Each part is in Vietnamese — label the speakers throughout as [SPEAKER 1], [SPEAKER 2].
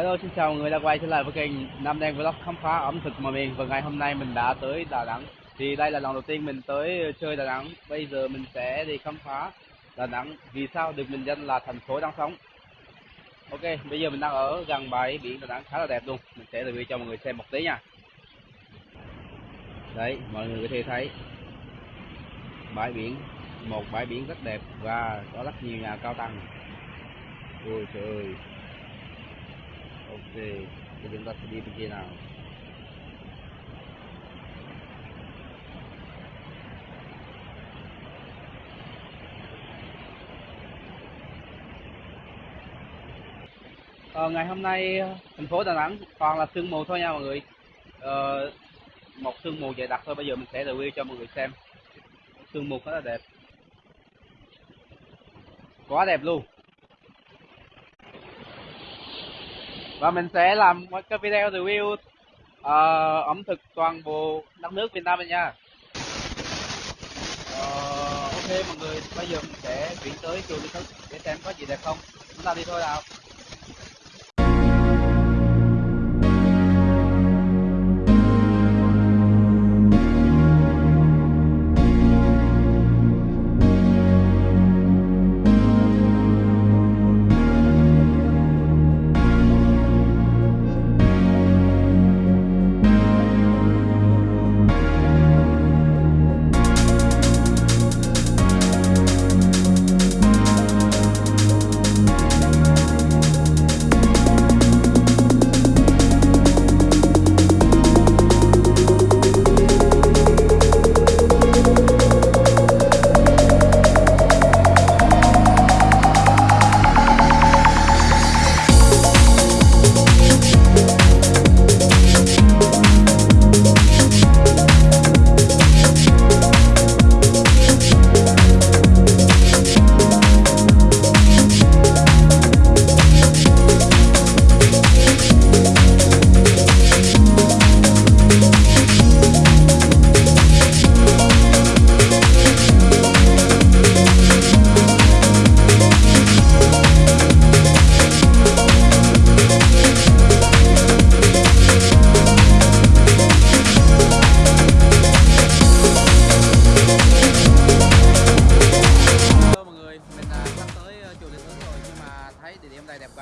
[SPEAKER 1] Hello, xin chào mọi người đã quay trở lại với kênh Nam Đen Vlog khám phá ẩm thực mọi miền và ngày hôm nay mình đã tới Đà Nẵng. Thì đây là lần đầu tiên mình tới chơi Đà Nẵng. Bây giờ mình sẽ đi khám phá Đà Nẵng. Vì sao? Được mình danh là thành phố đang sống. Ok, bây giờ mình đang ở gần bãi biển Đà Nẵng, khá là đẹp luôn. Mình sẽ review cho mọi người xem một tí nha. Đấy, mọi người có thể thấy bãi biển, một bãi biển rất đẹp và có rất nhiều nhà cao tầng. Ôi trời ơi ok thì chúng ta sẽ đi bên kia nào? Ờ, ngày hôm nay thành phố Đà Nẵng toàn là sương mù thôi nha mọi người. Ờ, một sương mù dày đặc thôi bây giờ mình sẽ review cho mọi người xem. Sương mù khá là đẹp. Quá đẹp luôn. Và mình sẽ làm một cái video review uh, ờ, ẩm thực toàn bộ đất nước Việt Nam này nha. Uh, ok mọi người bây giờ mình sẽ chuyển tới chùa Lý Thức để xem có gì đẹp không. Chúng ta đi thôi nào.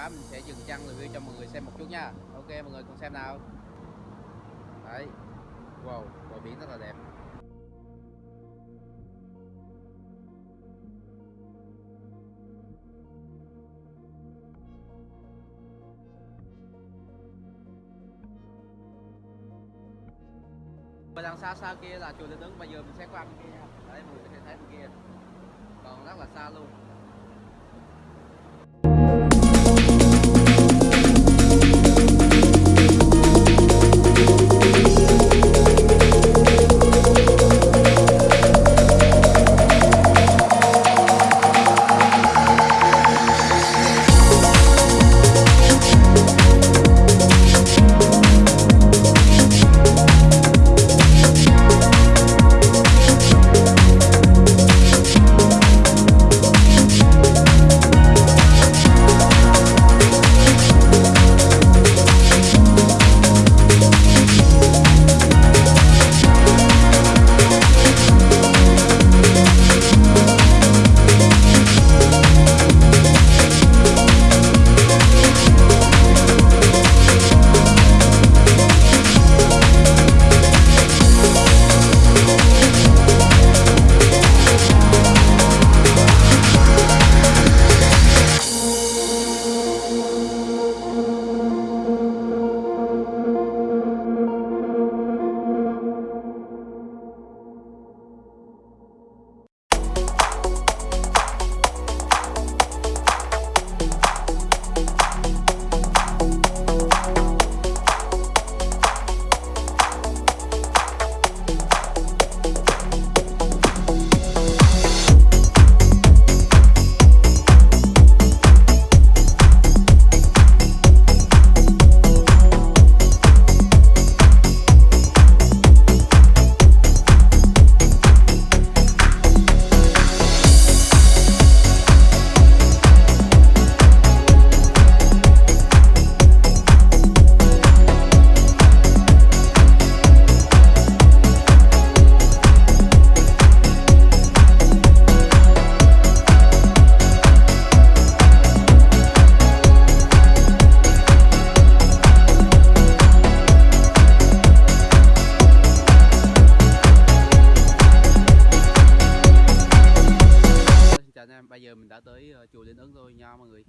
[SPEAKER 1] Mình sẽ dừng chân review cho mọi người xem một chút nha. Ok mọi người cùng xem nào. Đấy. Wow, bờ biển rất là đẹp. Và đằng xa xa kia là chùa Linh Ứng, bây giờ mình sẽ qua bên kia nha. Đấy mọi người có thể thấy bên kia còn rất là xa luôn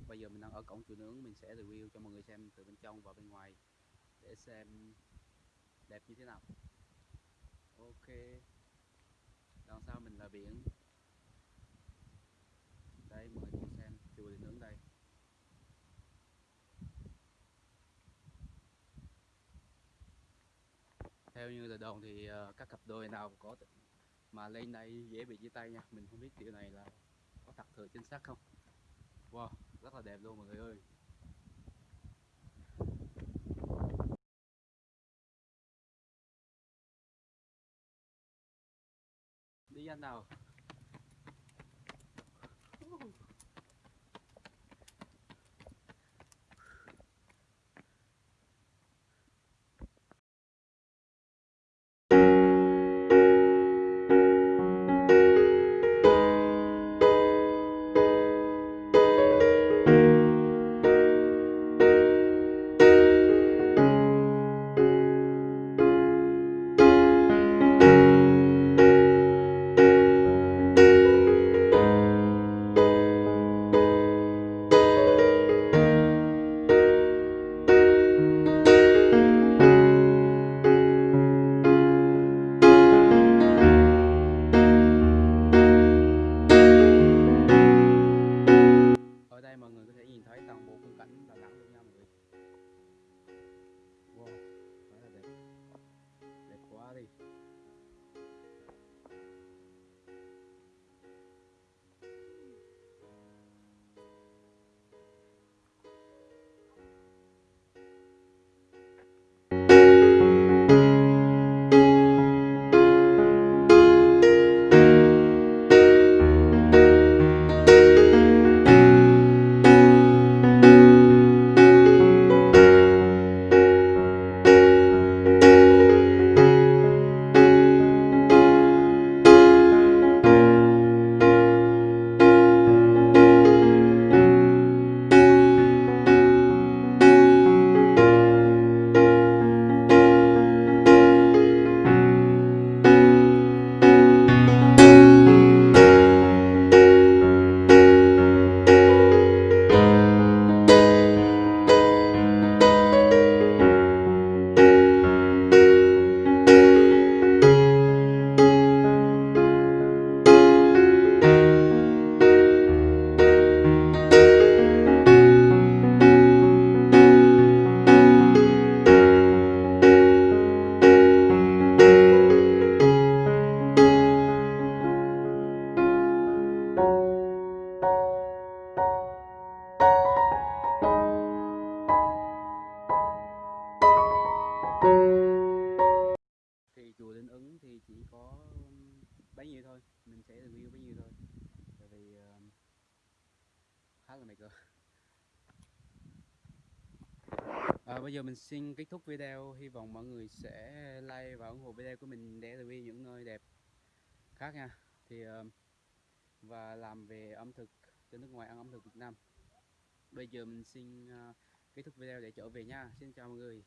[SPEAKER 1] bây giờ mình đang ở cổng chùa nướng, mình sẽ review cho mọi người xem từ bên trong và bên ngoài để xem đẹp như thế nào. Ok, đằng sau mình là biển. Đây mọi người cùng xem chùa điện nướng đây. Theo như lời đồn thì ờ, các cặp đôi nào có mà lên đây dễ bị chia tay nha. Mình không biết điều này là có thật thừa chính xác không wow rất là đẹp luôn mọi người ơi. Đi anh nào? Monterrey. À, bây giờ mình xin kết thúc video. Hy vọng mọi người sẽ like và ủng hộ video của mình để review những nơi đẹp khác nha. Thì ờ, và làm về ẩm thực cho nước ngoài ăn ẩm thực Việt Nam. Bây giờ mình xin ờ, kết thúc video để trở về nha. Xin chào mọi người.